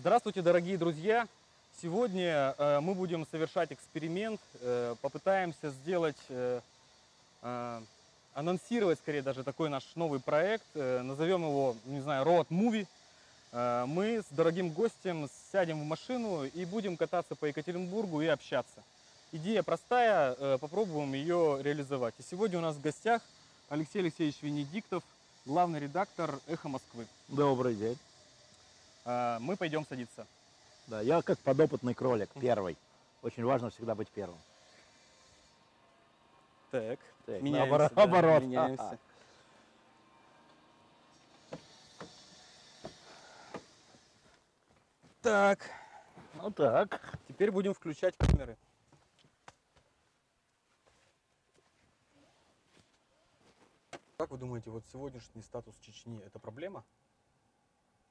Здравствуйте, дорогие друзья! Сегодня э, мы будем совершать эксперимент, э, попытаемся сделать, э, анонсировать скорее даже такой наш новый проект, назовем его, не знаю, Road Movie. Мы с дорогим гостем сядем в машину и будем кататься по Екатеринбургу и общаться. Идея простая, попробуем ее реализовать. И сегодня у нас в гостях Алексей Алексеевич Венедиктов, главный редактор «Эхо Москвы». Добрый день. Э, Мы пойдем садиться. Да, я как подопытный кролик, первый. Очень важно всегда быть первым. Так, Так, меняемся, наоборот, да, наоборот. меняемся. Так, Ну так. теперь будем включать камеры. Как вы думаете, вот сегодняшний статус Чечни – это проблема?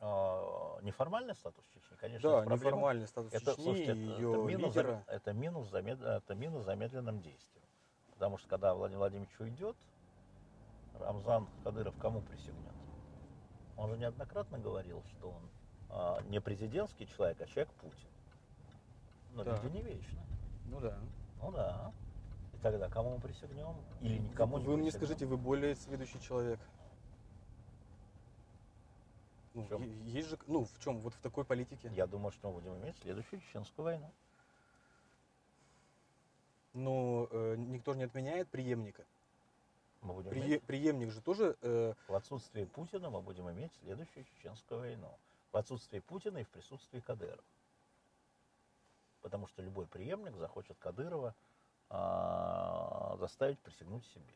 А, Неформальный статус Чечни, конечно, да, проблема. неформальный статус Это, Чечни слушайте, это, ее это минус, лидера. это, минус замед- это минус замедленным действием. Потому что когда Владимир Владимирович уйдет, Рамзан Кадыров кому присягнет? Он же неоднократно говорил, что он а, не президентский человек, а человек Путин. Но Да. люди не вечны. Ну да. Ну да. И тогда кому мы присягнем? Или никому не Вы мне скажите, вы более сведущий человек. Ну, В есть же, ну, в чем, вот в такой политике. Я думаю, что мы будем иметь следующую чеченскую войну. Но э, никто же не отменяет преемника. Мы будем Прие- иметь, преемник же тоже э, в отсутствии Путина мы будем иметь следующую чеченскую войну. В отсутствии Путина и в присутствии Кадырова. Потому что любой преемник захочет Кадырова а, заставить присягнуть себе.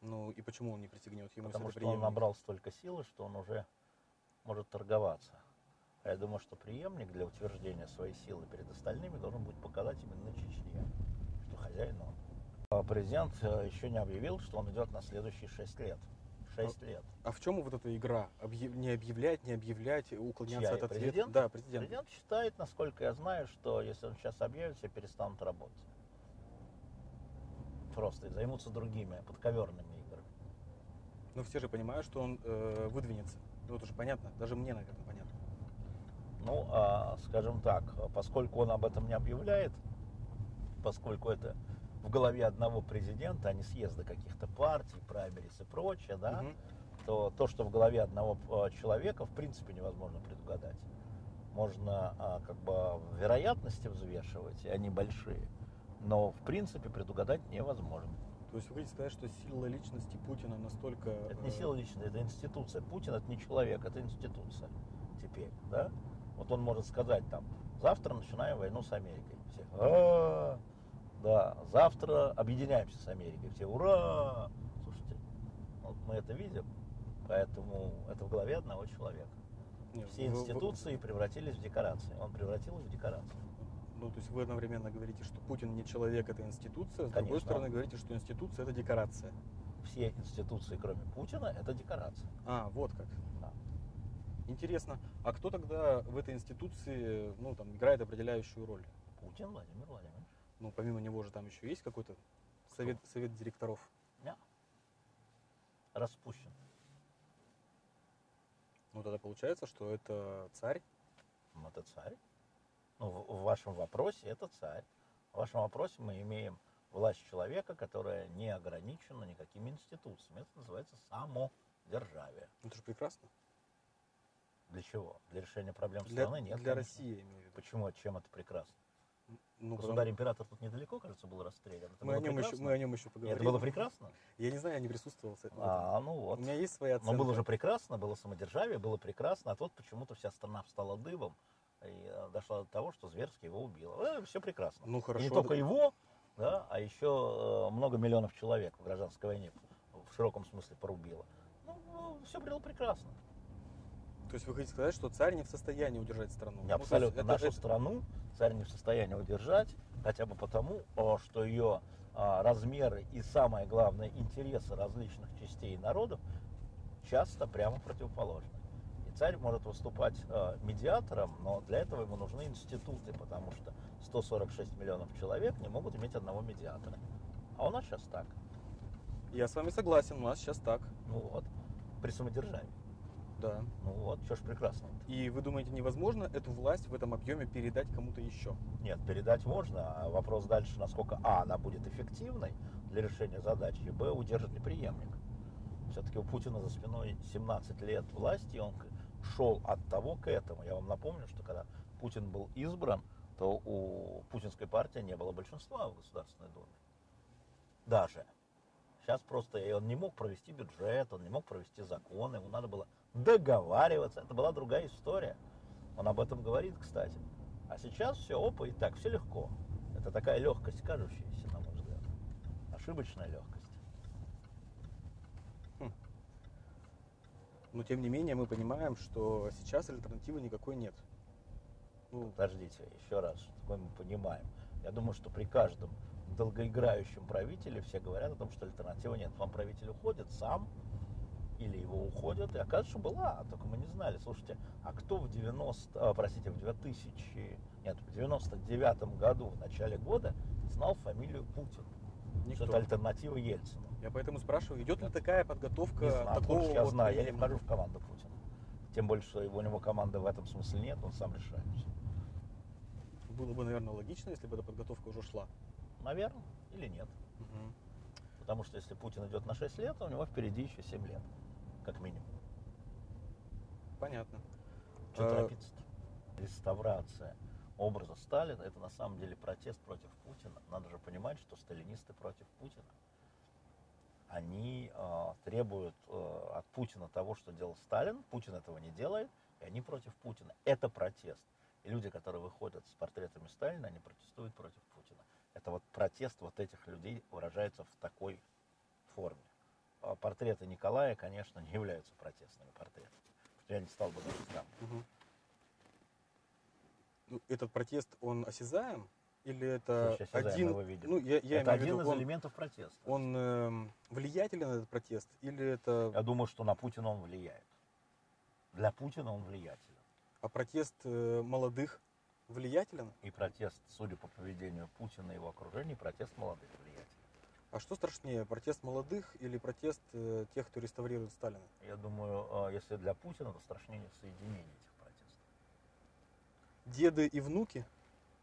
Ну и почему он не присягнет ему Потому что это он преемник? набрал столько силы, что он уже может торговаться. А я думаю, что преемник для утверждения своей силы перед остальными должен будет показать именно Чечне, что хозяин он. А Президент э, еще не объявил, что он идет на следующие шесть лет. Шесть лет. А в чем вот эта игра? Объяв- Не объявлять, не объявлять, уклоняться Чья? от ответа? Президент? Да, президент. Президент считает, насколько я знаю, что если он сейчас объявит, все перестанут работать. Просто и займутся другими подковерными играми. Но все же понимают, что он э, выдвинется. Ну, это уже понятно. Даже мне, наверное, понятно. Ну, а, скажем так, поскольку он об этом не объявляет, поскольку это в голове одного президента, а не съезда каких-то партий, праймерис и прочее, да, Мгм. то то, что в голове одного а, человека, в принципе, невозможно предугадать. Можно а, как бы вероятности взвешивать, и они большие, но в принципе предугадать невозможно. То есть вы хотите сказать, что сила личности Путина настолько... Это не э, сила личная, это институция. Путин это не человек, это институция теперь, да? Вот он может сказать там, завтра начинаем войну с Америкой. Все, «А, да, завтра объединяемся с Америкой. Все, ура! Слушайте, вот мы это видим, поэтому это в голове одного человека. Все вы- институции превратились в декорации. Он превратил их в декорации. Ну, то есть вы одновременно говорите, что Путин не человек, это институция, с другой Конечно. стороны говорите, что институция это декорация. Все институции, кроме Путина, это декорация. А, вот как. Да. Интересно, а кто тогда в этой институции, ну, там, играет определяющую роль? Путин Владимир Владимирович. Ну, помимо него же там еще есть какой-то совет, совет директоров. Да. Распущен. Ну, тогда получается, что это царь. Ну, Это царь. Ну, в, вашем вопросе это царь. В вашем вопросе мы имеем власть человека, которая не ограничена никакими институциями. Это называется самодержавие. Это же прекрасно. Для чего? Для решения проблем Для, страны? Нет. для конечно. России, я имею в виду. Почему? Чем это прекрасно? Ну, потому- Государь-император тут недалеко, кажется, был расстрелян. Это мы, о нем еще, мы о нем еще поговорим. Это было прекрасно? Я не знаю, я не присутствовал. А, ну вот. У меня есть своя оценка. Но было же прекрасно, было самодержавие, было прекрасно, а тут почему-то вся страна встала дыбом и э, дошла до того, что зверски его убило. все прекрасно. Ну, И хорошо. не только его, да, а еще э, много миллионов человек в гражданской войне в широком смысле порубило. Ну, все было прекрасно. То есть вы хотите сказать, что царь не в состоянии удержать страну? Ну, Абсолютно. это- Нашу это- страну царь не в состоянии удержать, хотя бы потому, что ее а, размеры и, самое главное, интересы различных частей народов часто прямо противоположны. Царь может выступать э, медиатором, но для этого ему нужны институты, потому что 146 миллионов человек не могут иметь одного медиатора. А у нас сейчас так. Я с вами согласен, у нас сейчас так. Ну вот, при самодержавии. Да. Ну вот, что ж прекрасно. И вы думаете, невозможно эту власть в этом объеме передать кому-то еще? Нет, передать можно, а вопрос дальше, насколько А, она будет эффективной для решения задачи, и Б, удержит ли преемник. Все-таки у Путина за спиной 17 лет власти, и он шел от того к этому. Я вам напомню, что когда Путин был избран, то у путинской партии не было большинства в Государственной Думе. Даже. Сейчас просто он не мог провести бюджет, он не мог провести законы, ему надо было договариваться. Это была другая история. Он об этом говорит, кстати. А сейчас все, опа, и так, все легко. Это такая легкость, кажущаяся, на мой взгляд. Ошибочная легкость. Но тем не менее мы понимаем, что сейчас альтернативы никакой нет. Ну, Подождите, еще раз, что мы понимаем. Я думаю, что при каждом долгоиграющем правителе все говорят о том, что альтернативы нет. Вам правитель уходит сам, или его уходят, и оказывается, была, только мы не знали. Слушайте, а кто в 90, а, простите, в 2000, нет, в 99 году, в начале года, знал фамилию Путин? Никто. Что это альтернатива Ельцину. Я поэтому спрашиваю, идет ли такая подготовка Не знаю, такого я вот знаю, я не вхожу в команду Путина. Тем больше, что у него команды в этом смысле нет, он сам решает все. Было бы, наверное, логично, если бы эта подготовка уже шла. Наверное, или нет. Мгм. Потому что если Путин идет на 6 лет, у него впереди еще 7 лет, как минимум. Понятно. Что А, торопиться-то? Реставрация образа Сталина – это на самом деле протест против Путина. Надо же понимать, что сталинисты против Путина. Они э, требуют э, от Путина того, что делал Сталин. Путин этого не делает, и они против Путина. Это протест. И люди, которые выходят с портретами Сталина, они протестуют против Путина. Это вот протест вот этих людей выражается в такой форме. А Портреты Николая, конечно, не являются протестными портретами. Я не стал бы даже сравнивать. Мгм. Этот протест, он осязаем? Или это Слушай, один... Ну, я, я это один виду, из он, элементов протеста. он эм, влиятелен, этот протест? Или это... Я думаю, что на Путина он влияет. Для Путина он влиятелен. А протест э, молодых влиятелен? И протест, судя по поведению Путина и его окружения, протест молодых влиятелен. А что страшнее, протест молодых или протест э, тех, кто реставрирует Сталина? Я думаю, э, если для Путина, то страшнее соединение. Деды и внуки?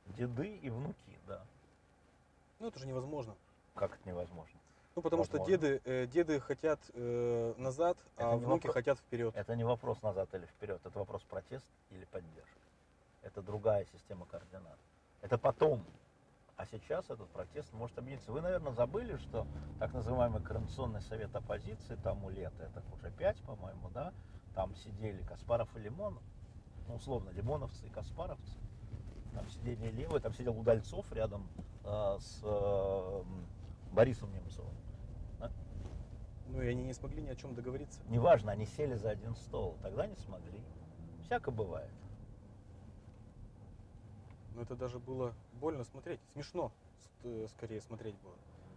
Деды и внуки, да. Ну, это же невозможно. Как это невозможно? Ну, потому что Возможно. деды, э, деды хотят э, назад, Это а внуки вопрос- хотят вперед. Это не вопрос назад или вперед, это вопрос протест или поддержка. Это другая система координат. Это потом. А сейчас этот протест может объединиться. Вы, наверное, забыли, что так называемый Координационный совет оппозиции тому лет, это уже пять, по-моему, да, там сидели Каспаров и Лимонов, ну, условно, лимоновцы и каспаровцы. Там сидели левые, там сидел Удальцов рядом э, с э, Борисом Немцовым. Ну, и они не смогли ни о чем договориться. Неважно, они сели за один стол, тогда не смогли. Всяко бывает. Но это даже было больно смотреть. Смешно, э, скорее, смотреть было.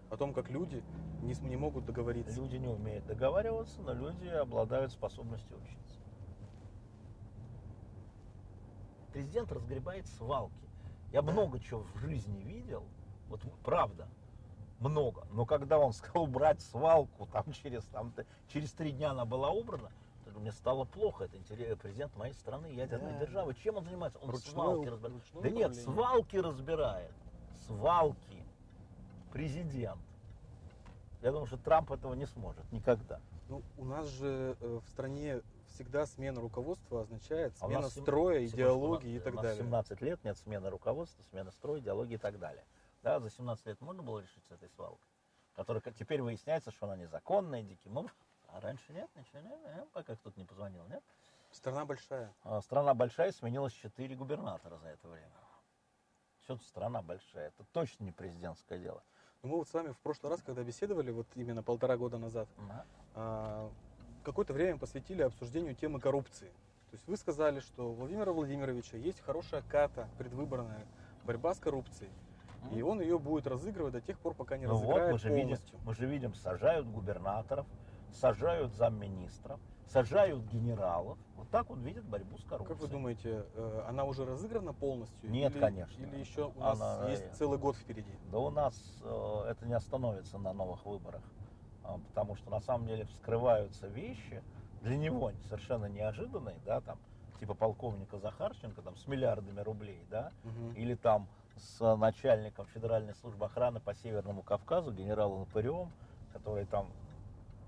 О том, как люди не, не могут договориться. Люди не умеют договариваться, но люди обладают способностью учиться. Президент разгребает свалки. Я много чего в жизни видел, вот правда, много. Но когда он сказал убрать свалку, там через, там, через три дня она была убрана, мне стало плохо. Это интерес, президент моей страны, ядерной Да. державы. Чем он занимается? Он Ручное свалки разбирает. Да нет, управление. свалки разбирает. Свалки. Президент. Я думаю, что Трамп этого не сможет никогда. Ну, у нас же э, в стране всегда смена руководства означает А смена строя, Секундочку, идеологии у и нас- так у нас далее. 17 лет нет смены руководства, смены строя, идеологии и так далее. Да, за 17 лет можно было решить с этой свалкой? Которая теперь выясняется, что она незаконная, диким образом. А раньше нет, ничего нет, нет, пока кто-то не позвонил, нет? Страна большая. А, Страна большая, сменилось 4 губернатора за это время. Тут страна большая? Это точно не президентское дело. Но мы вот с вами в прошлый раз, когда беседовали, вот именно полтора года назад, Да. Какое-то время посвятили обсуждению темы коррупции. То есть вы сказали, что у Владимира Владимировича есть хорошая ката, предвыборная борьба с коррупцией. И он ее будет разыгрывать до тех пор, пока не Ну вот, разыграет мы же, видим, полностью. мы же видим, сажают губернаторов, сажают замминистров, сажают генералов. Вот так вот видят борьбу с коррупцией. Как вы думаете, э, она уже разыграна полностью? Нет, или, конечно. Или еще у нас Она, есть целый год впереди? Да у нас э, это не остановится на новых выборах, потому что на самом деле вскрываются вещи, для него совершенно неожиданный, да, там, типа полковника Захарченко, там, с миллиардами рублей, да, Мгм. или там с начальником Федеральной службы охраны по Северному Кавказу, генералом Лопыревым, который там,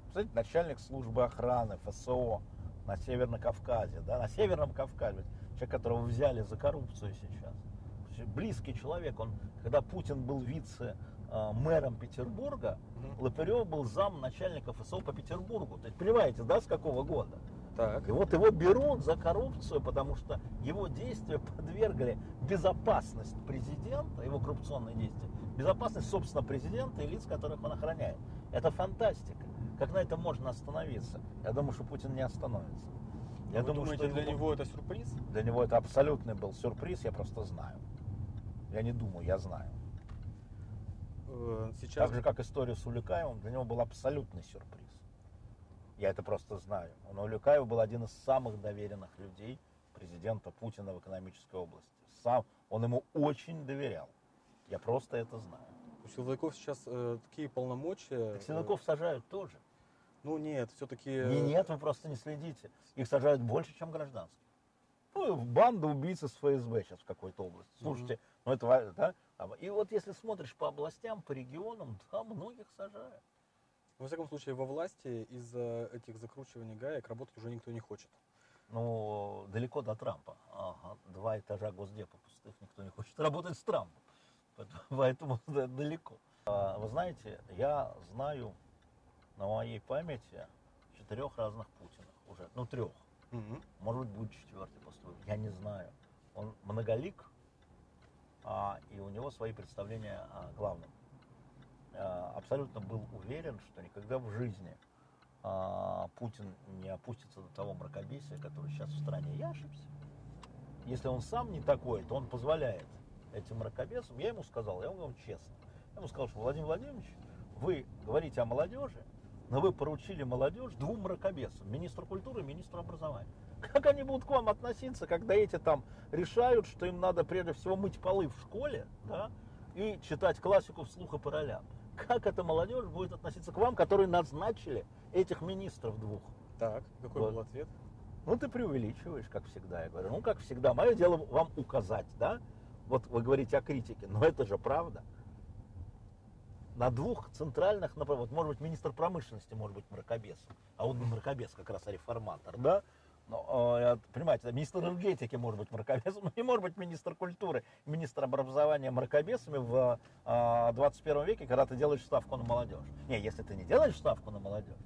кстати, начальник службы охраны ФСО на Северном Кавказе, да, на Северном Кавказе, человек, которого взяли за коррупцию сейчас. Близкий человек, он, когда Путин был вице-мэром Петербурга, Мгм. Лопырев был зам начальника ФСО по Петербургу. То есть, понимаете, да, с какого года? Так. И вот его берут за коррупцию, потому что его действия подвергли безопасность президента, его коррупционные действия, безопасность, собственно, президента и лиц, которых он охраняет. Это фантастика. Как на этом можно остановиться? Я думаю, что Путин не остановится. Я Вы думаю, думаете, что для его- него это сюрприз? для него это абсолютный был сюрприз, я просто знаю. Я не думаю, я знаю. Э, Сейчас Так же, как история с Улюкаевым, для него был абсолютный сюрприз. Я это просто знаю. Он Улюкаев был один из самых доверенных людей президента Путина в экономической области. Сам, он ему очень доверял. Я просто это знаю. у силовиков сейчас э, такие полномочия. Так э, силовиков сажают тоже. Ну нет, все-таки. Не, нет, вы просто не следите. Их сажают больше, чем гражданских. Ну, банда убийц из ФСБ сейчас в какой-то области. Слушайте, ну это, да? А И вот если смотришь по областям, по регионам, да, многих сажают. Во всяком случае, во власти из-за этих закручиваний гаек работать уже никто не хочет. Ну, далеко до Трампа. Ага, два этажа Госдепа пустых, никто не хочет работать с Трампом. Поэтому- Поэтому да, далеко. А, Вы знаете, я знаю на моей памяти четырех разных Путинах уже. Ну, трех. Мгм. Может быть, будет четвертый после. Я не знаю. Он многолик, и у него свои представления о главном. А, абсолютно был уверен, что никогда в жизни а, Путин не опустится до того мракобесия, который сейчас в стране. Я ошибся. Если он сам не такой, то он позволяет этим мракобесам. Я ему сказал, я говорю честно. Я ему сказал, что Владимир Владимирович, вы говорите о молодежи, но вы поручили молодежь двум мракобесам, министру культуры и министру образования. Как они будут к вам относиться, когда эти там решают, что им надо прежде всего мыть полы в школе, да, и читать классику вслух и по ролям? Как эта молодежь будет относиться к вам, которые назначили этих министров двух? Так, какой Вот. был ответ? Ну, ты преувеличиваешь, как всегда. Я говорю, ну, как всегда. Мое дело вам указать, да? Вот вы говорите о критике, но это же правда. На двух центральных направлениях, вот, может быть, министр промышленности может быть мракобесом, а он не мракобес, как раз а реформатор, да? Но, э, понимаете, министр энергетики может быть мракобесом, не может быть министр культуры, министр образования мракобесами в э, 21 веке, когда ты делаешь ставку на молодежь. Не, если ты не делаешь ставку на молодежь,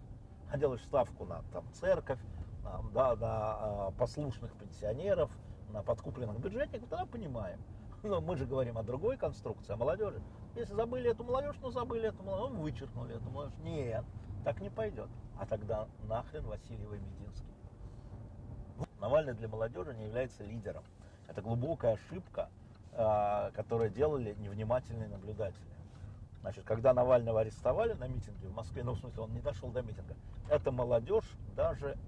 а делаешь ставку на там, церковь, на, да, на э, послушных пенсионеров, на подкупленных бюджетников, тогда понимаем. Но мы же говорим о другой конструкции, о молодежи. Если забыли эту молодежь, ну забыли эту молодежь, ну, вычеркнули эту молодежь. Нет, так не пойдет. А тогда нахрен Васильева и Мединский. Навальный для молодежи не является лидером. Это глубокая ошибка, а, которую делали невнимательные наблюдатели. Значит, когда Навального арестовали на митинге в Москве, ну, в смысле, он не дошел до митинга, эта молодежь даже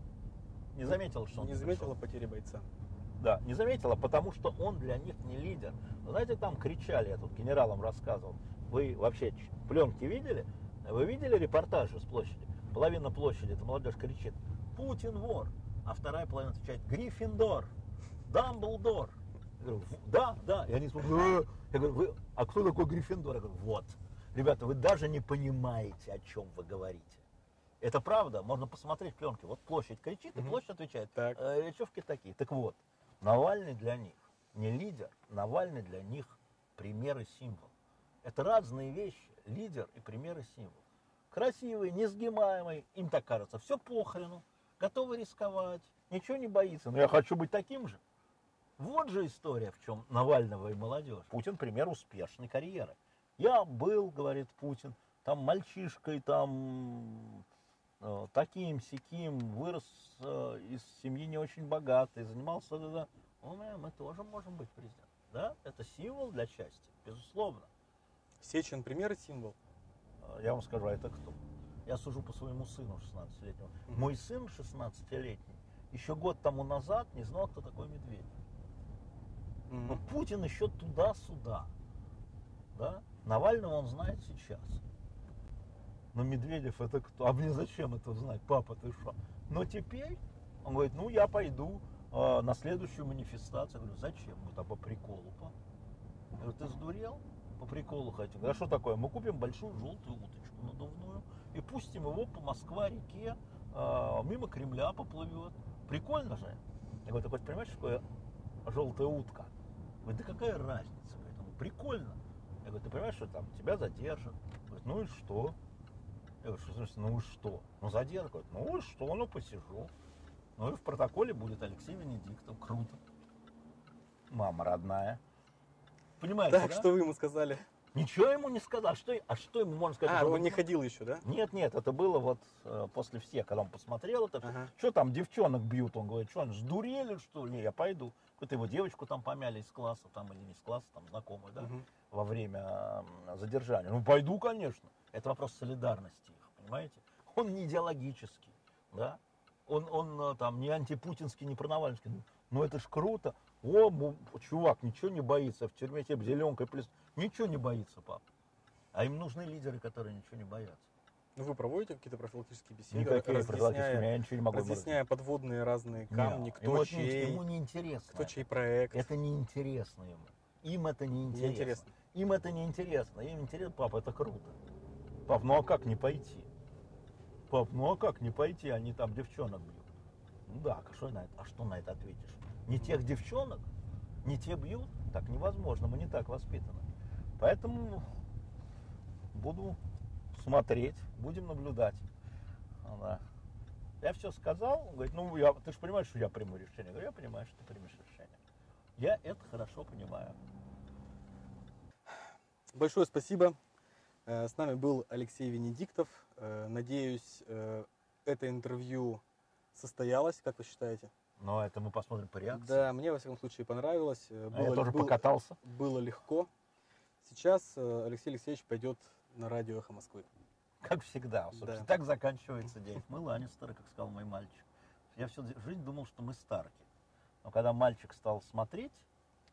не заметила, что он Не пришел. заметила потери бойца. Да, не заметила, потому что он для них не лидер. Вы знаете, там кричали, я тут генералам рассказывал. Вы вообще пленки видели? Вы видели репортажи с площади? Половина площади, эта молодежь кричит, Путин вор. А вторая половина отвечает, Гриффиндор, Дамблдор. Я говорю, «В- да, да. И они смотрят, «Э». я говорю, вы, а кто такой Гриффиндор? Я говорю, вот. Ребята, вы даже не понимаете, о чем вы говорите. Это правда, можно посмотреть пленки. Вот площадь кричит, и площадь отвечает. Так. «Э, речевки такие. Так вот, Навальный для них не лидер, Навальный для них пример и символ. Это разные вещи, лидер и пример и символ. Красивый, несгибаемый, им так кажется, все похрену, готовы рисковать, ничего не боится. Но я хочу быть таким же. Вот же история, в чем Навального и молодежь. Путин пример успешной карьеры. Я был, говорит Путин, там мальчишкой, там э, таким, сяким, вырос э, из семьи не очень богатой, занимался, да, да. О, мы, тоже можем быть президентом. Да, это символ для счастья, безусловно. Сечин пример и символ. Э, Я вам скажу, а это кто? Я сужу по своему сыну 16-летнему. Мгм. Мой сын 16-летний еще год тому назад не знал, кто такой Медведев. Мгм. Ну, Путин еще туда-сюда. Да? Навального он знает сейчас. Но Медведев это кто? А мне зачем это знать? Папа, ты что? Но теперь, он говорит, ну я пойду э, на следующую манифестацию. Я говорю, зачем? Мы там по приколу, пап. Я говорю, ты сдурел? По приколу хотим. А что такое? Мы купим большую желтую уточку надувную и пустим его по Москва-реке, э, мимо Кремля поплывет. Прикольно же. Я говорю, ты хоть понимаешь, что такое желтая утка? Говорит, да какая разница? Говорит, ну, прикольно. Я говорю, ты понимаешь, что там тебя задержат? Говорит, ну и что? Я говорю, что значит, ну и что? Ну задержат. Говорит, ну и что, ну посижу. Ну и в протоколе будет Алексей Венедиктов. Круто. Мама родная. Понимаете, Так, да? что вы ему сказали? Ничего ему не сказал. А что, а что ему можно сказать? А, он не ходил еще, да? Нет, нет, это было вот э, после всех, когда он посмотрел это. Ага. Что там девчонок бьют? Он говорит, что он сдурели, что ли? Я пойду. Какую-то его девочку там помяли из класса, там или не из класса, там знакомую, да, Мгм. во время задержания. Ну, пойду, конечно. Это вопрос солидарности их, понимаете? Он не идеологический, да? Он, он э, там не антипутинский, не пронавальский. Ну, это ж круто. О, чувак, ничего не боится. В тюрьме тебе зеленкой плес. Ничего не боится, пап. А им нужны лидеры, которые ничего не боятся. Ну, вы проводите какие-то профилактические беседы, Никакие предлагательные, я ничего не могу разъясняя подводные разные камни, ему кто не- чей, ему не интересно. кто чей проект. Это не интересно ему. Им это не интересно. Неинтересно. Им это не интересно. Им интересно, папа, это круто. Пап, ну а как не пойти? Пап, ну а как не пойти? Они там девчонок бьют. Ну да, а что на это, а что на это ответишь? Не тех девчонок, не те бьют? Так невозможно, мы не так воспитаны. Поэтому буду смотреть, будем наблюдать. Она. Я все сказал, он говорит, ну я, ты же понимаешь, что я приму решение. Я говорю, я понимаю, что ты примешь решение. Я это хорошо понимаю. Большое спасибо. Э, С нами был Алексей Венедиктов. Э, Надеюсь, э, это интервью состоялось, как вы считаете? Но это мы посмотрим по реакции. Да, мне во всяком случае понравилось. Э, А я Было, тоже было- покатался. было легко. Сейчас э, Алексей Алексеевич пойдет на радио «Эхо Москвы». Как всегда. Собственно, Да. Так заканчивается день. Мы Ланнистеры, как сказал мой мальчик. Я всю жизнь думал, что мы Старки. Но когда мальчик стал смотреть,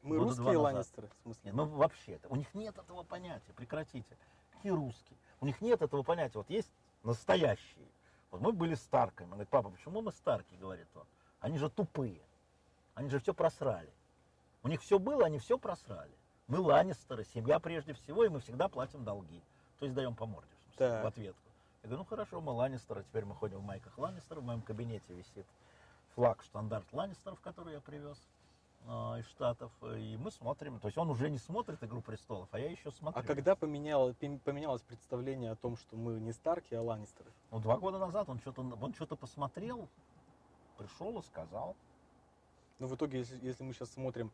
Мы русские. Ланнистеры, в смысле? нет, ну вообще, у них нет этого понятия, прекратите. Какие русские? У них нет этого понятия. Вот есть настоящие. Вот мы были Старками. Он говорит, папа, почему мы Старки, говорит он. Они же тупые. Они же все просрали. У них все было, они все просрали. Мы Ланнистеры, семья прежде всего, и мы всегда платим долги. То есть даем по морде, в, ответку. Я говорю, ну хорошо, мы Ланнистеры, теперь мы ходим в майках Ланнистеров. В моем кабинете висит флаг, штандарт Ланнистеров, который я привез а, из Штатов. И мы смотрим. То есть он уже не смотрит «Игру престолов», а я еще смотрю. А когда пем- поменялось представление о том, что мы не Старки, а Ланнистеры? Ну, два года назад он что-то он что-то посмотрел, пришел и сказал. Но в итоге, если, если мы сейчас смотрим,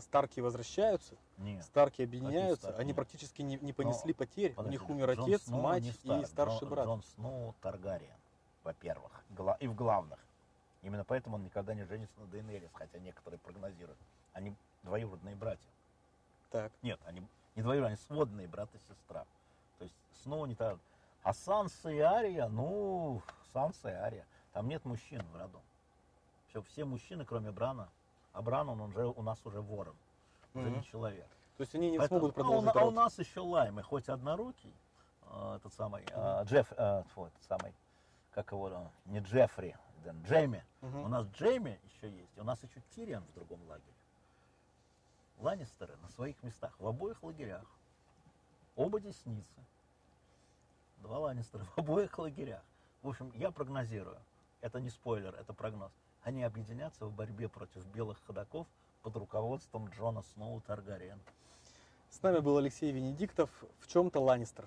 Старки возвращаются, Нет. Старки объединяются, Старки? они Нет. практически не, не понесли Но, потерь. У Подожди, них умер Джон отец, Сноу мать не и Стар- старший Джон, брат. Джон Сноу Таргариен, во-первых, и в главных. Именно поэтому он никогда не женится на Дейнерис, хотя некоторые прогнозируют. Они двоюродные братья. Так. Нет, они не двоюродные, они сводные брат и сестра. То есть Сноу не так. А Санса и Ария, ну, Санса и Ария. Там нет мужчин в роду. Все, все мужчины, кроме Брана. А он уже у нас уже ворон. Уже не человек. То есть они не Поэтому- смогут а у продолжить на- а, у, нас еще Лаймы, хоть однорукий, а, этот самый, а, Джефф, а, тьфу, этот самый, как его, а, не Джеффри, Джейми. Мгм. У нас Джейми еще есть, у нас еще Тириан в другом лагере. Ланнистеры на своих местах, в обоих лагерях. Оба десницы. Два Ланнистера в обоих лагерях. В общем, я прогнозирую, это не спойлер, это прогноз. Они объединятся в борьбе против белых ходаков под руководством Джона Сноу Таргариена. С нами был Алексей Венедиктов, в чем-то Ланнистер.